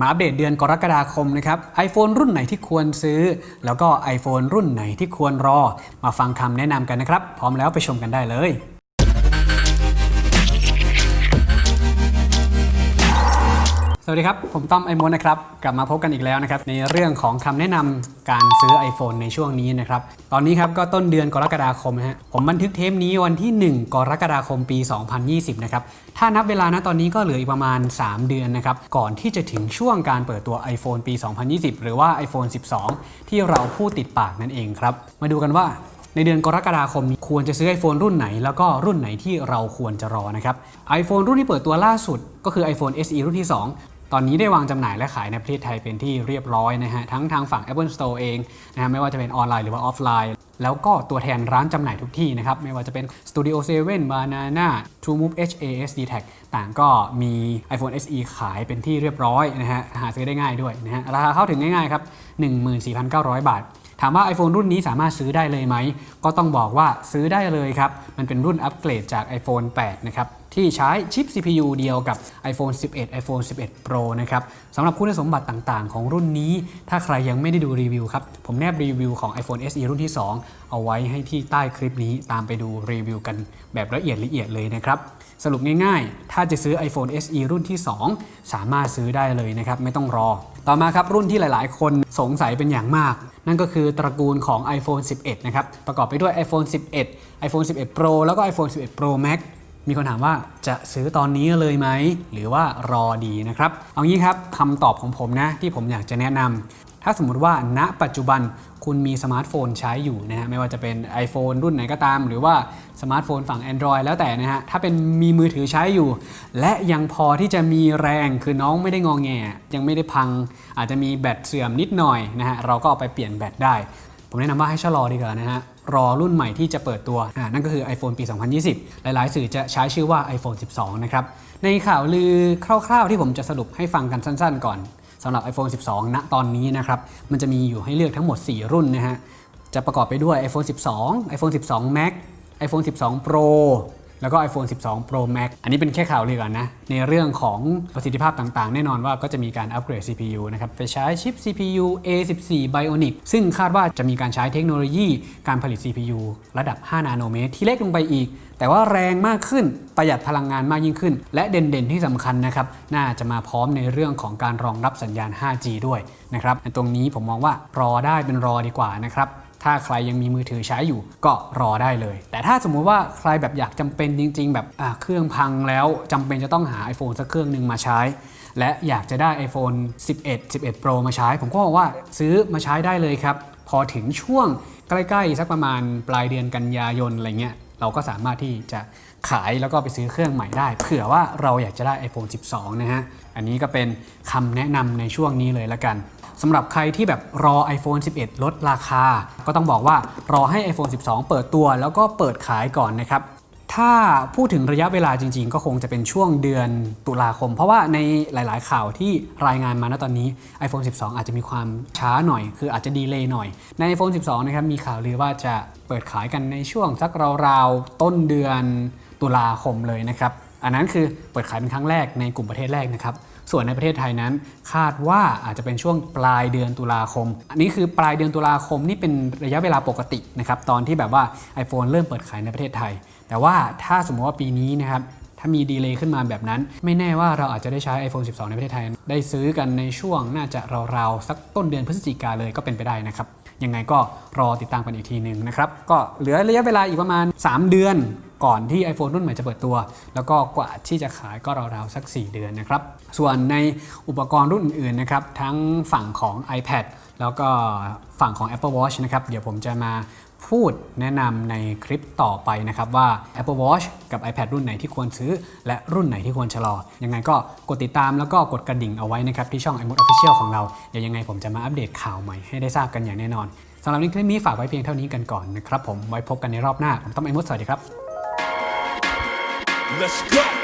มาอัปเดตเดือนกรกฎาคมนะครับ iPhone รุ่นไหนที่ควรซื้อ แล้วก็ iPhone รุ่นไหนที่ควรรอ มาฟังคำแนะนำกันนะครับ พร้อมแล้วไปชมกันได้เลย สวัสดีครับ ผมต้อมไอมอนนะครับ กลับมาพบกันอีกแล้วนะครับ ในเรื่องของคำแนะนำการซื้อ iPhone ในช่วงนี้นะครับ ตอนนี้ครับก็ต้นเดือนกรกฎาคมนะฮะผมบันทึกเทปนี้วันที่ 1 กรกฎาคมปี 2020 นะครับ ถ้านับเวลานะตอนนี้ก็เหลืออีกประมาณ 3 เดือนนะครับ ก่อนที่จะถึงช่วงการเปิดตัว iPhone ปี 2020 หรือว่า iPhone 12 ที่เราพูดติดปากนั่นเองครับ มาดูกันว่าในเดือนกรกฎาคมนี้ควรจะซื้อ iPhone รุ่นไหน แล้วก็รุ่นไหนที่เราควรจะรอนะครับ iPhone รุ่นที่เปิดตัวล่าสุด ก็คือ iPhone SE รุ่นที่ 2 ตอนนี้ได้วางจำหน่ายและขายในประเทศไทยเป็นที่เรียบร้อยนะฮะทั้งทางฝั่ง Apple Store เองนะฮะไม่ว่าจะเป็นออนไลน์หรือว่าออฟไลน์ แล้วก็ตัวแทนร้านจำหน่ายทุกที่นะครับ ไม่ว่าจะเป็น Studio 7 Banana TrueMove HAS d t a c ต่างก็มี iPhone SE ขายเป็นที่เรียบร้อยนะฮะหาซื้อได้ง่ายด้วยนะฮะราคาเข้าถึงง่ายๆครับ 14,900 บาทถามว่า iPhone รุ่นนี้สามารถซื้อได้เลยไหม ก็ต้องบอกว่าซื้อได้เลยครับ มันเป็นรุ่นอัปเกรดจาก iPhone 8 นะครับ ที่ใช้ชิป CPU เดียวกับ iPhone 11 iPhone 11 Pro นะครับสำหรับคุณสมบัติต่างๆ ของรุ่นนี้ ถ้าใครยังไม่ได้ดูรีวิวครับ ผมแนบรีวิวของ iPhone SE รุ่นที่ 2 เอาไว้ให้ที่ใต้คลิปนี้ตามไปดูรีวิวกันแบบละเอียดละเอียดเลยนะครับ สรุปง่ายๆ ถ้าจะซื้อ iPhone SE รุ่นที่ 2 สามารถซื้อได้เลยนะครับ ไม่ต้องรอ ต่อมาครับรุ่นที่หลายๆ คนสงสัยเป็นอย่างมาก นั่นก็คือตระกูลของ iPhone 11 นะครับ ประกอบไปด้วย iPhone 11 iPhone 11 Pro แล้วก็ iPhone 11 Pro Max มีคนถามว่าจะซื้อตอนนี้เลยไหม หรือว่ารอดีนะครับ เอางี้ครับคำตอบของผมนะที่ผมอยากจะแนะนำถ้าสมมติว่าณปัจจุบันคุณมีสมาร์ทโฟนใช้อยู่นะฮะไม่ว่าจะเป็น iPhone รุ่นไหนก็ตาม หรือว่าสมาร์ทโฟนฝั่ง Android แล้วแต่นะฮะถ้าเป็นมีมือถือใช้อยู่ และยังพอที่จะมีแรงคือน้องไม่ได้งอแง ยังไม่ได้พัง อาจจะมีแบตเสื่อมนิดหน่อยนะฮะเราก็เอาไปเปลี่ยนแบตได้ ผมแนะนำว่าให้ชะลอดีกว่านะฮะ รอรุ่นใหม่ที่จะเปิดตัวนั่นก็คือ iPhone ปี 2020 หลาย ๆ สื่อจะใช้ชื่อว่า iPhone 12 นะครับ ในข่าวลือคร่าว ๆ ที่ผมจะสรุปให้ฟังกันสั้น ๆ ก่อนสำหรับ iPhone 12 ณ ตอนนี้นะครับ มันจะมีอยู่ให้เลือกทั้งหมด 4 รุ่นนะฮะ จะประกอบไปด้วย iPhone 12 iPhone 12 Max iPhone 12 Pro แล้วก็ iPhone 12 Pro Max อันนี้เป็นแค่ข่าวเลือก่อนนะ ในเรื่องของประสิทธิภาพต่างๆ แน่นอนว่าก็จะมีการอัปเกรด CPU นะครับไปใช้ชิป CPU A14 Bionic ซึ่งคาดว่าจะมีการใช้เทคโนโลยีการผลิต CPU ระดับ 5 นาโนเมตรที่เล็กลงไปอีก แต่ว่าแรงมากขึ้นประหยัดพลังงานมากยิ่งขึ้น และเด่นๆที่สำคัญนะครับน่าจะมาพร้อมในเรื่องของการรองรับสัญญาณ 5G ด้วยนะครับตรงนี้ผมมองว่ารอได้เป็นรอดีกว่านะครับ ถ้าใครยังมีมือถือใช้อยู่ก็รอได้เลย แต่ถ้าสมมุติว่าใครแบบอยากจำเป็นจริง ๆ แบบเครื่องพังแล้วจำเป็นจะต้องหา iPhone สักเครื่องหนึ่งมาใช้ และอยากจะได้ iPhone 11 11 Pro มาใช้ ผมก็บอกว่าซื้อมาใช้ได้เลยครับ พอถึงช่วงใกล้ๆ สักประมาณปลายเดือนกันยายนอะไรเงี้ยเราก็สามารถที่จะขายแล้วก็ไปซื้อเครื่องใหม่ได้ เผื่อว่าเราอยากจะได้ iPhone 12 นะฮะ อันนี้ก็เป็นคำแนะนำในช่วงนี้เลยละกัน สำหรับใครที่แบบรอ iPhone 11 ลดราคา ก็ต้องบอกว่ารอให้ iPhone 12 เปิดตัวแล้วก็เปิดขายก่อนนะครับถ้าพูดถึงระยะเวลาจริง ๆ ก็คงจะเป็นช่วงเดือนตุลาคม เพราะว่าในหลาย ๆ ข่าวที่รายงานมาณตอนนี้ iPhone 12 อาจจะมีความช้าหน่อย คืออาจจะดีเลย์หน่อย ใน iPhone 12 นะครับมีข่าวลือว่าจะเปิดขายกันในช่วงสักราว ๆ ต้นเดือนตุลาคมเลยนะครับ อันนั้นคือเปิดขายเป็นครั้งแรกในกลุ่มประเทศแรกนะครับ ส่วนในประเทศไทยนั้นคาดว่าอาจจะเป็นช่วงปลายเดือนตุลาคม อันนี้คือปลายเดือนตุลาคมนี่เป็นระยะเวลาปกตินะครับตอนที่แบบว่า iPhone เริ่มเปิดขายในประเทศไทย แต่ว่าถ้าสมมติว่าปีนี้นะครับถ้ามีดีเลย์ขึ้นมาแบบนั้น ไม่แน่ว่าเราอาจจะได้ใช้ iPhone 12 ในประเทศไทย ได้ซื้อกันในช่วงน่าจะราวๆสักต้นเดือนพฤศจิกาเลยก็เป็นไปได้นะครับ ยังไงก็รอติดตามกันอีกทีหนึ่งนะครับ ก็เหลือระยะเวลาอีกประมาณ 3 เดือนก่อนที่ iPhone รุ่นใหม่จะเปิดตัว แล้วก็กว่าที่จะขายก็ราวๆสัก 4 เดือนนะครับ ส่วนในอุปกรณ์รุ่นอื่นๆนะครับทั้งฝั่งของ iPad แล้วก็ฝั่งของ Apple Watch นะครับ เดี๋ยวผมจะมา พูดแนะนำในคลิปต่อไปนะครับว่า Apple Watch กับ iPad รุ่นไหนที่ควรซื้อ และรุ่นไหนที่ควรชะลอ ยังไงก็กดติดตามแล้วก็กดกระดิ่งเอาไว้นะครับที่ช่อง iMode Official ของเรา เดี๋ยวยังไงผมจะมาอัปเดตข่าวใหม่ให้ได้ทราบกันอย่างแน่นอนสำหรับในคลิปนี้ฝากไว้เพียงเท่านี้กันก่อนนะครับผมไว้พบกันในรอบหน้าผมต้องไอมดสวัสดีครับ Let's go.